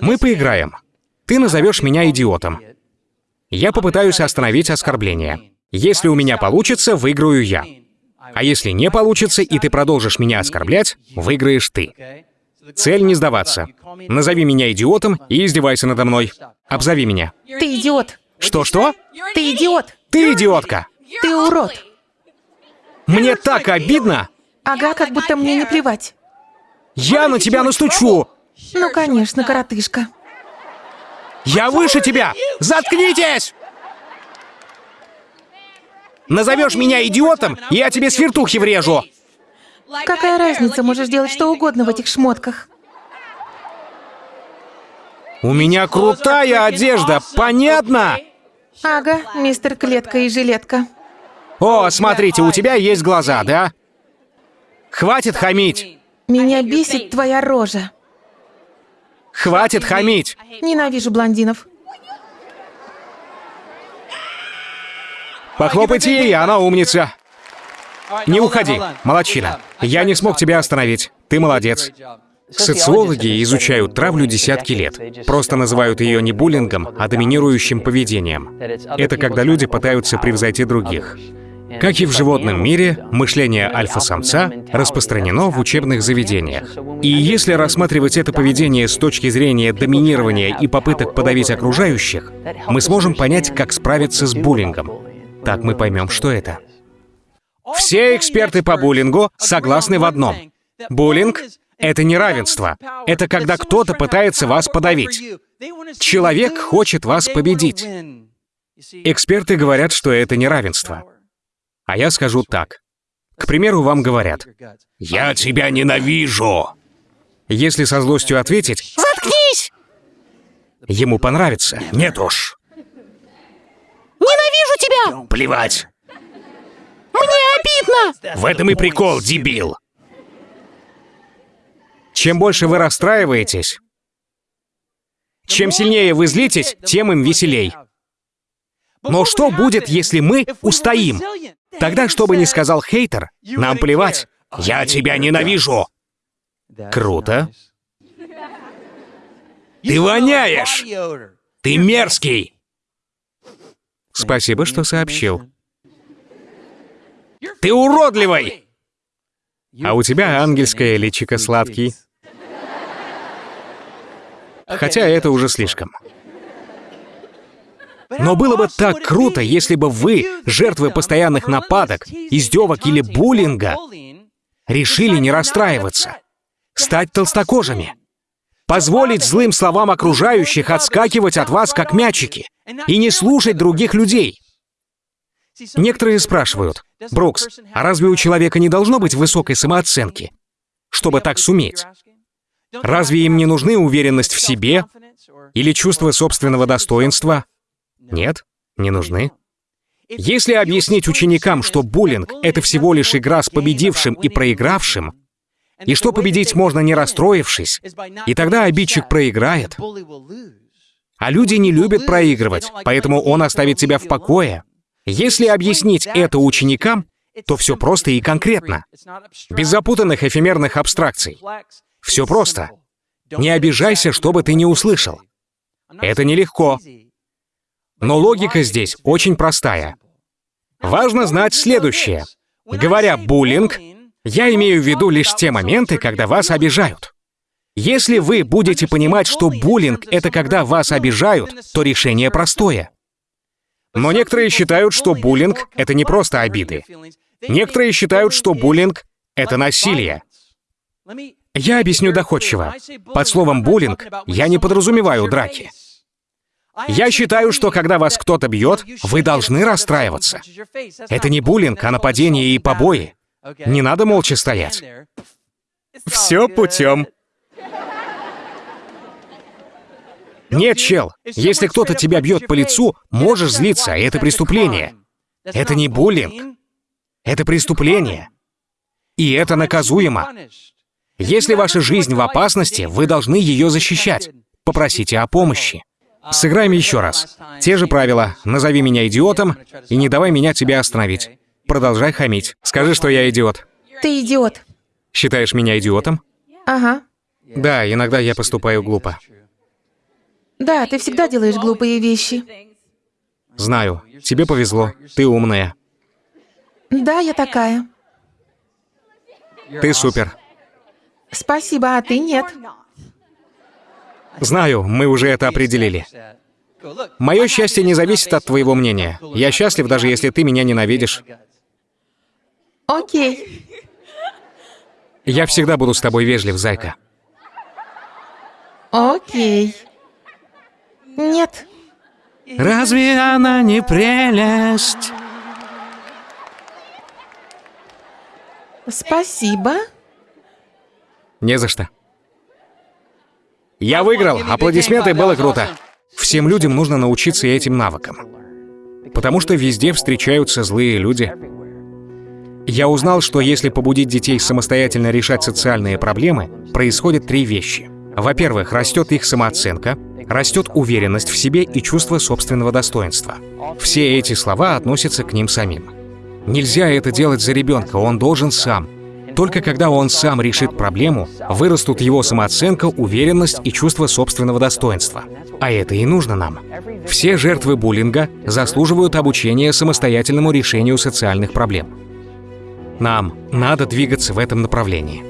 Мы поиграем. Ты назовешь меня идиотом. Я попытаюсь остановить оскорбление. Если у меня получится, выиграю я. А если не получится, и ты продолжишь меня оскорблять, выиграешь ты. Цель не сдаваться. Назови меня идиотом и издевайся надо мной. Обзови меня. Ты идиот. Что-что? Ты идиот. Ты идиотка. Ты урод. Мне так обидно. Ага, как будто мне не плевать. Я на тебя настучу. Ну, конечно, коротышка. Я выше тебя. Заткнитесь! Назовешь меня идиотом, я тебе свертухи врежу. Какая разница, можешь делать что угодно в этих шмотках. У меня крутая одежда, понятно? Ага, мистер Клетка и Жилетка. О, смотрите, у тебя есть глаза, да? Хватит хамить. Меня бесит твоя рожа. Хватит хамить. Ненавижу блондинов. Похлопайте ей, она умница. Не уходи, молодчина. Я не смог тебя остановить. Ты молодец. Социологи изучают травлю десятки лет. Просто называют ее не буллингом, а доминирующим поведением. Это когда люди пытаются превзойти других. Как и в животном мире, мышление альфа-самца распространено в учебных заведениях. И если рассматривать это поведение с точки зрения доминирования и попыток подавить окружающих, мы сможем понять, как справиться с буллингом. Так мы поймем, что это. Все эксперты по буллингу согласны в одном. Буллинг — это неравенство. Это когда кто-то пытается вас подавить. Человек хочет вас победить. Эксперты говорят, что это неравенство. А я скажу так. К примеру, вам говорят, «Я тебя ненавижу!» Если со злостью ответить, Заткнись! ему понравится. Нет уж. Ненавижу тебя! Плевать. Мне обидно! В этом и прикол, дебил. Чем больше вы расстраиваетесь, чем сильнее вы злитесь, тем им веселей. Но что будет, если мы устоим? Тогда, что бы ни сказал хейтер, нам плевать. Я тебя ненавижу. Круто. Ты воняешь! Ты мерзкий! Спасибо, что сообщил. Ты уродливый! А у тебя ангельское личико сладкий. Хотя это уже слишком. Но было бы так круто, если бы вы, жертвы постоянных нападок, издевок или буллинга, решили не расстраиваться, стать толстокожими, позволить злым словам окружающих отскакивать от вас, как мячики, и не слушать других людей. Некоторые спрашивают, Брукс, а разве у человека не должно быть высокой самооценки, чтобы так суметь? Разве им не нужны уверенность в себе или чувство собственного достоинства? Нет, не нужны. Если объяснить ученикам, что буллинг — это всего лишь игра с победившим и проигравшим, и что победить можно не расстроившись, и тогда обидчик проиграет. А люди не любят проигрывать, поэтому он оставит тебя в покое. Если объяснить это ученикам, то все просто и конкретно. Без запутанных эфемерных абстракций. Все просто. Не обижайся, что бы ты не услышал. Это нелегко. Но логика здесь очень простая. Важно знать следующее. Говоря «буллинг», я имею в виду лишь те моменты, когда вас обижают. Если вы будете понимать, что буллинг — это когда вас обижают, то решение простое. Но некоторые считают, что буллинг — это не просто обиды. Некоторые считают, что буллинг — это насилие. Я объясню доходчиво. Под словом «буллинг» я не подразумеваю драки. Я считаю, что когда вас кто-то бьет, вы должны расстраиваться. Это не буллинг, а нападение и побои. Не надо молча стоять. Все путем. Нет, чел, если кто-то тебя бьет по лицу, можешь злиться, и это преступление. Это не буллинг. Это преступление. И это наказуемо. Если ваша жизнь в опасности, вы должны ее защищать. Попросите о помощи. Сыграем еще раз. Те же правила. Назови меня идиотом и не давай меня тебя остановить. Продолжай хамить. Скажи, что я идиот. Ты идиот. Считаешь меня идиотом? Ага. Да, иногда я поступаю глупо. Да, ты всегда делаешь глупые вещи. Знаю, тебе повезло, ты умная. Да, я такая. Ты супер. Спасибо, а ты нет. Знаю, мы уже это определили. Мое счастье не зависит от твоего мнения. Я счастлив, даже если ты меня ненавидишь. Окей. Я всегда буду с тобой вежлив, зайка. Окей. Нет. Разве она не прелесть? Спасибо. Не за что. Я выиграл. Аплодисменты, было круто. Всем людям нужно научиться этим навыкам. Потому что везде встречаются злые люди. Я узнал, что если побудить детей самостоятельно решать социальные проблемы, происходят три вещи. Во-первых, растет их самооценка, растет уверенность в себе и чувство собственного достоинства. Все эти слова относятся к ним самим. Нельзя это делать за ребенка, он должен сам. Только когда он сам решит проблему, вырастут его самооценка, уверенность и чувство собственного достоинства. А это и нужно нам. Все жертвы буллинга заслуживают обучения самостоятельному решению социальных проблем. Нам надо двигаться в этом направлении.